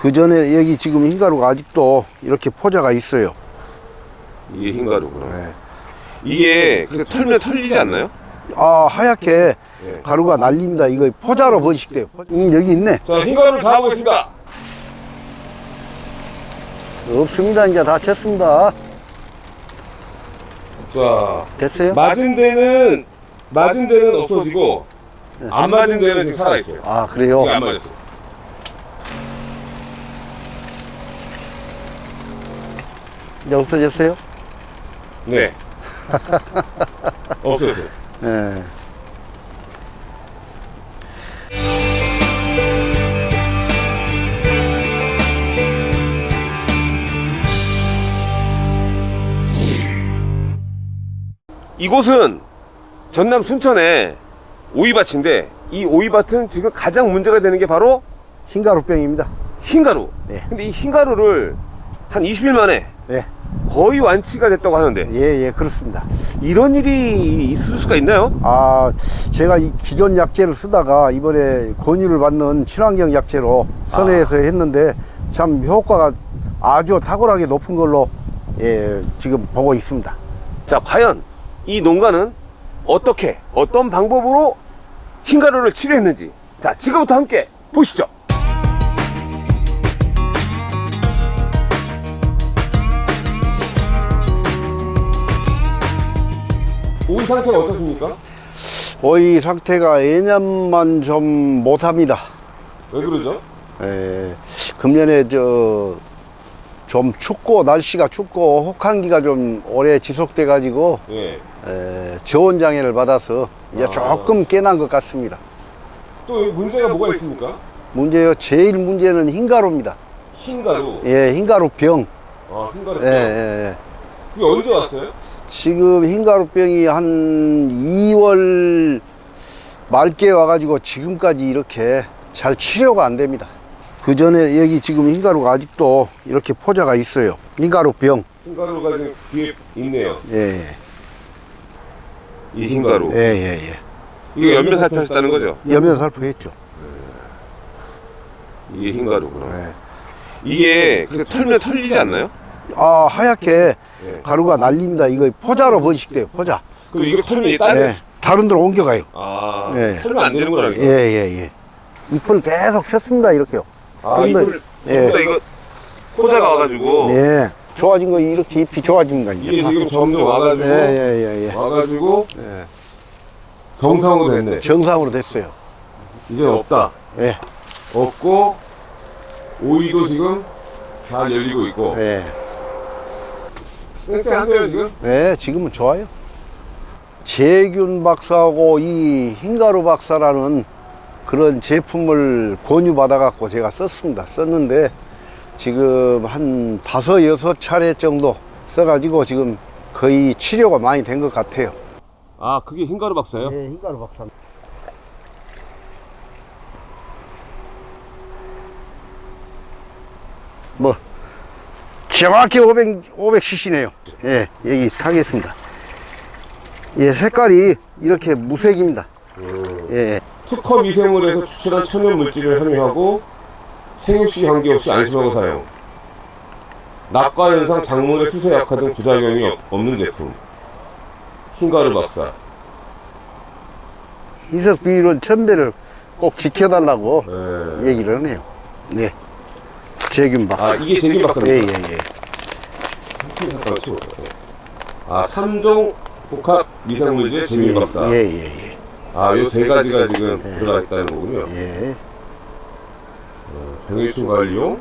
그 전에 여기 지금 흰가루가 아직도 이렇게 포자가 있어요. 이게 흰가루구나. 네. 이게 근데 털면 털리지 않나요? 아 하얗게 네. 가루가 날립니다. 이거 포자로 번식돼요. 음, 여기 있네. 자, 흰가루를 잡아보겠습니다. 없습니다. 이제 다 쳤습니다. 자, 됐어요? 맞은 데는 맞은 데는 없어지고 안 맞은 데는 지금 살아 있어요. 아 그래요? 안 맞았어. 이 제 없어졌어요? 네. 없어졌어요. 네. 이곳은 전남 순천의 오이밭인데 이 오이밭은 지금 가장 문제가 되는 게 바로 흰가루병입니다. 흰가루. 네. 근데 이 흰가루를 한 20일 만에 네. 거의 완치가 됐다고 하는데 예, 예, 그렇습니다. 이런 일이 있을 수가 있나요? 아, 제가 이 기존 약재를 쓰다가 이번에 권유를 받는 친환경 약재로 선회해서 했는데 참 효과가 아주 탁월하게 높은 걸로 예, 지금 보고 있습니다. 자, 과연 이 농가는 어떻게 어떤 방법으로 흰가루를 치료했는지 자, 지금부터 함께 보시죠. 상태가 어떻습니까? 오이 상태가 예년만 좀 못합니다. 왜 그러죠? 에, 금년에 저 좀 춥고 날씨가 춥고 혹한기가 좀 오래 지속돼 가지고 예. 저온 장애를 받아서 이제 아. 조금 깨난 것 같습니다. 또 문제가 뭐가 있습니까? 문제요 제일 문제는 흰가루입니다. 흰가루. 예, 흰가루 병. 아, 흰가루. 예, 예, 예. 그게 언제 왔어요? 지금 흰가루병이 한 2월 말께 와가지고 지금까지 이렇게 잘 치료가 안 됩니다. 그 전에 여기 지금 흰가루가 아직도 이렇게 포자가 있어요. 흰가루병. 흰가루가 지금 뒤에 있네요. 예, 이 흰가루. 예, 예, 예. 이게 연면 살펴하셨다는 거죠? 염면 살포했죠. 이게 흰가루구나. 예. 이게 털면 털리지 않나요? 아, 하얗게 예. 가루가 날립니다. 이거 포자로 번식돼요, 포자. 그럼 이거 털면 딴 예. 다른 데로 옮겨가요. 아, 예. 털면 안 되는 거라. 예, 예, 예. 잎을 계속 쳤습니다, 이렇게요. 아, 근데- 이걸 예. 전부 다 이거 포자가 와가지고 예. 좋아진 거, 이렇게 잎이 좋아진 거 이게 이제. 지금 점점 와가지고 예, 예, 예, 예. 와가지고 예. 정상으로 됐네. 정상으로 됐어요. 이제 없다. 예, 없고 오이도 지금 잘 열리고 있고 예. 쌩쌩한데요 지금? 네, 지금은 좋아요. 재균 박사하고 이 흰가루 박사라는 그런 제품을 권유받아 갖고 제가 썼습니다. 썼는데 지금 한 다섯, 여섯 차례 정도 써 가지고 지금 거의 치료가 많이 된 것 같아요. 아 그게 흰가루 박사예요? 네, 흰가루 박사. 뭐, 정확히 500, 500cc네요. 예, 여기 타겠습니다. 예, 색깔이 이렇게 무색입니다. 예, 특허 미생물에서 추출한 천연 물질을 함유하고 생육시 관계없이 안심하고 사용 낙과 현상, 작물의 수세 약화 등 부작용이 없- 없는 제품 흰가루 박사 이석 비율은 천배를 꼭 지켜달라고 예. 얘기를 하네요. 네. 재균 박사. 아 이게 제균 예, 박사입니다 예, 예. 잠깐만 치워볼게요. 아 3종 복합 미생물질 제균 박사 예, 예, 예. 아 요 세 가지가 지금 예. 들어가 있다는 거군요 예. 병해충 관리용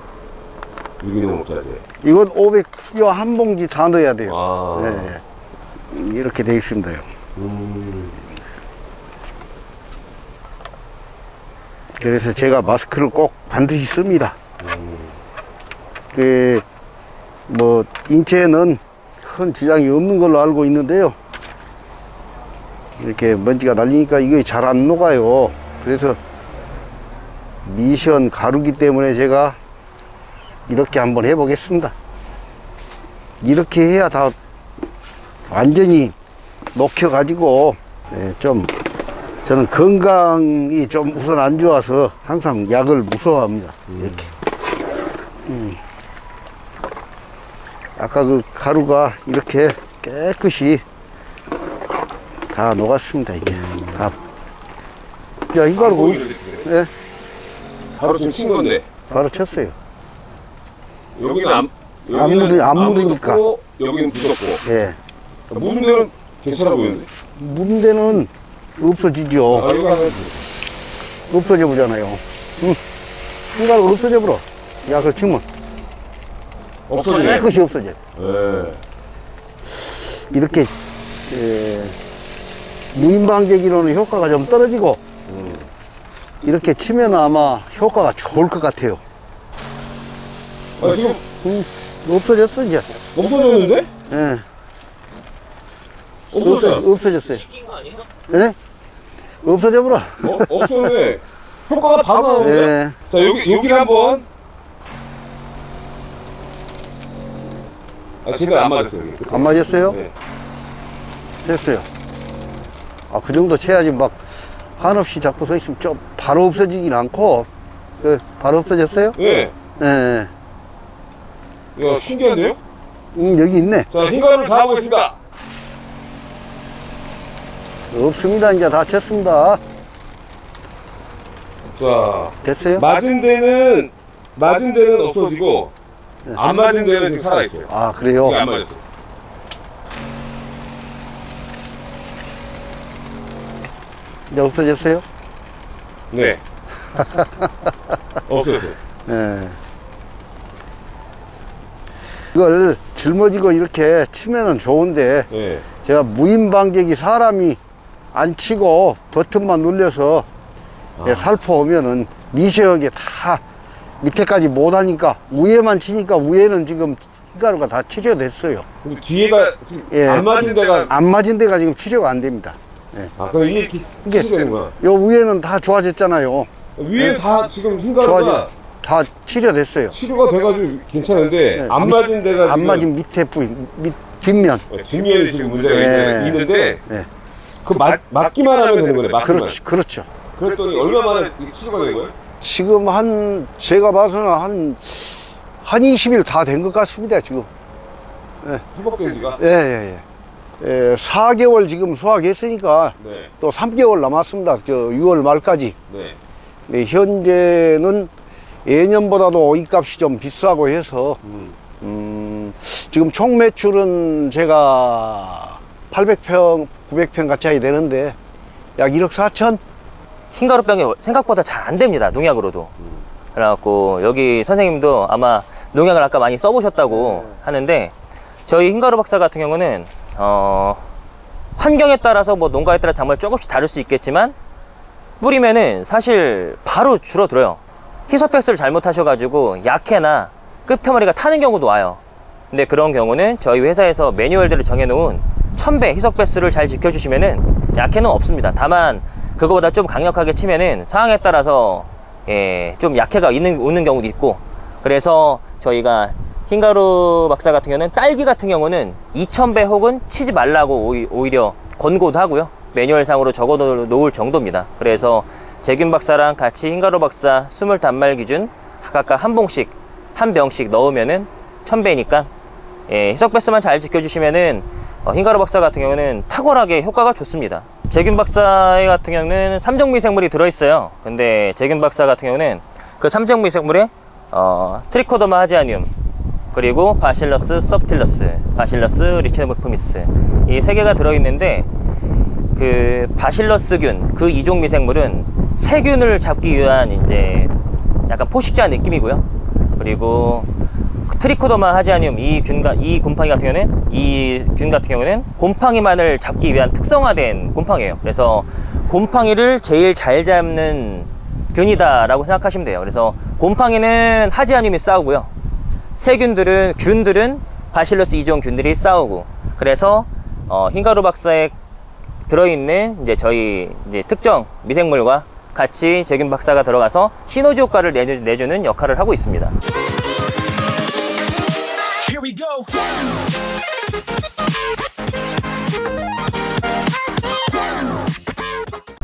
유기농 목자재 이건 500kg 한 봉지 다 넣어야 돼요. 아 네. 이렇게 돼 있습니다. 음. 그래서 제가 마스크를 꼭 반드시 씁니다. 그, 뭐, 인체에는 큰 지장이 없는 걸로 알고 있는데요. 이렇게 먼지가 날리니까 이게 잘 안 녹아요. 그래서 미션 가루기 때문에 제가 이렇게 한번 해 보겠습니다. 이렇게 해야 다 완전히 녹혀 가지고 예, 좀 저는 건강이 좀 우선 안 좋아서 항상 약을 무서워합니다. 이렇게 음. 아까 그 가루가 이렇게 깨끗이 다 녹았습니다, 이게. 다. 야, 이 가루, 뭐, 예, 바로 지금 친 건데 바로 쳤어요. 여기는 안, 안 묻으- 안 묻으니까. 묻었고, 여기는 묻었고 예. 묻은 데는 괜찮아 보이는데 묻은 데는 없어지죠. 아 없어져 보잖아요. 응. 이 가루 없어져 버려. 야, 그걸 치면 없어지네 깨끗이 없어져. 예. 이렇게, 에, 무인방제기로는 효과가 좀 떨어지고, 이렇게 치면 아마 효과가 좋을 것 같아요. 아 지금 음, 없어졌어, 이제. 없어졌는데? 예. 없어졌어 없어졌어요. 예? 없어져 버려. 어, 없었네 효과가 바로 나오는데 예. 자 여기 여기 한번 아 제대로 안 맞았어요 여기. 안 맞았어요? 네. 됐어요. 아, 그 정도 쳐야지 막 한없이 잡고 서 있으면 좀 바로 없어지진 않고, 그, 바로 없어졌어요? 네. 예. 야 신기한데요? 음, 여기 있네. 자 흰가루를 다 하고 있습니다 없습니다. 이제 다 쳤습니다. 자 됐어요? 맞은 데는 맞은 데는 없어지고 안 맞은 데는 지금 살아있어요 아, 그래요? 안 맞았어요 이제 없어졌어요? 네 없어졌어요 예. 이걸 짊어지고 이렇게 치면은 좋은데, 네. 제가 무인방제기 사람이 안 치고 버튼만 눌려서 예, 살포 오면은 미세하게 다 밑에까지 못 하니까 위에만 치니까 위에는 지금 흰가루가 다 치료됐어요. 근데 뒤에가 예. 안 맞은 데가 안 맞은 데가 지금 치료가 안 됩니다. 아 그럼 이게 이렇게 이게- 되는구나 요 위에는 다 좋아졌잖아요. 위에 다 지금 흰가루가 좋아져. 다 치료됐어요. 치료가 돼가지고 괜찮은데 네. 안 맞은 데가 안 지금 맞은 밑에 부위, 밑, 뒷면. 어, 뒷면이 지금 문제가 네. 있는데 네. 그 맞, 맞기만 하면 되는 거네 맞기만 그렇죠. 그렇죠. 그랬더니 얼마 만에 치료가 된 거예요? 지금 한, 제가 봐서는 한, 한 20일 다 된 것 같습니다, 지금. 회복된 지가 예, 예, 예. 예, 4개월 지금 수확했으니까 네, 또 3개월 남았습니다. 저 6월 말까지. 네. 네, 현재는 예년보다도 오이값이 좀 비싸고 해서, 음. 음, 지금 총 매출은 제가 800평, 900평 가까이 되는데, 약 1억 4천? 흰가루병이 생각보다 잘 안 됩니다 농약으로도. 그래갖고 여기 선생님도 아마 농약을 아까 많이 써보셨다고 하는데 저희 흰가루 박사 같은 경우는 어 환경에 따라서 뭐 농가에 따라 작물 조금씩 다를 수 있겠지만 뿌리면은 사실 바로 줄어들어요. 희소팩스를 잘못하셔가지고 약해나 끝머리가 타는 경우도 와요. 근데 그런 경우는 저희 회사에서 매뉴얼들을 정해놓은 천배 희석배수를 잘 지켜주시면은 약해는 없습니다. 다만 그거보다 좀 강력하게 치면은 상황에 따라서 예, 좀 약해가 있는 오는 경우도 있고 그래서 저희가 흰가루 박사 같은 경우는 딸기 같은 경우는 2000배 혹은 치지 말라고 오히- 오히려 권고도 하고요. 매뉴얼상으로 적어 놓을 정도입니다. 그래서 재균 박사랑 같이 흰가루 박사 20단말 기준 각각 한 봉씩 한 병씩 넣으면은 1000배니까 예, 희석 배수만 잘 지켜주시면은 어, 흰가루 박사 같은 경우는 탁월하게 효과가 좋습니다. 제균 박사 같은 경우는 삼종 미생물이 들어있어요. 근데 제균 박사 같은 경우는 그 삼종 미생물에 어, Trichoderma harzianum 그리고 Bacillus subtilis, Bacillus licheniformis 이 세 개가 들어있는데 그 바실러스균 그 이종 미생물은 세균을 잡기 위한 이제 약간 포식자 느낌이고요. 그리고 트리코더마 하지아늄 이 균가 이 곰팡이 같은 경우는 이 균 같은 경우는 곰팡이만을 잡기 위한 특성화된 곰팡이에요. 그래서 곰팡이를 제일 잘 잡는 균이다라고 생각하시면 돼요. 그래서 곰팡이는 하지아늄이 싸우고요. 세균들은 균들은 바실러스 이종 균들이 싸우고 그래서 어, 흰가루 박사에 들어있는 이제 저희 이제 특정 미생물과 같이 제균 박사가 들어가서 시너지 효과를 내주, 내주는 역할을 하고 있습니다. go.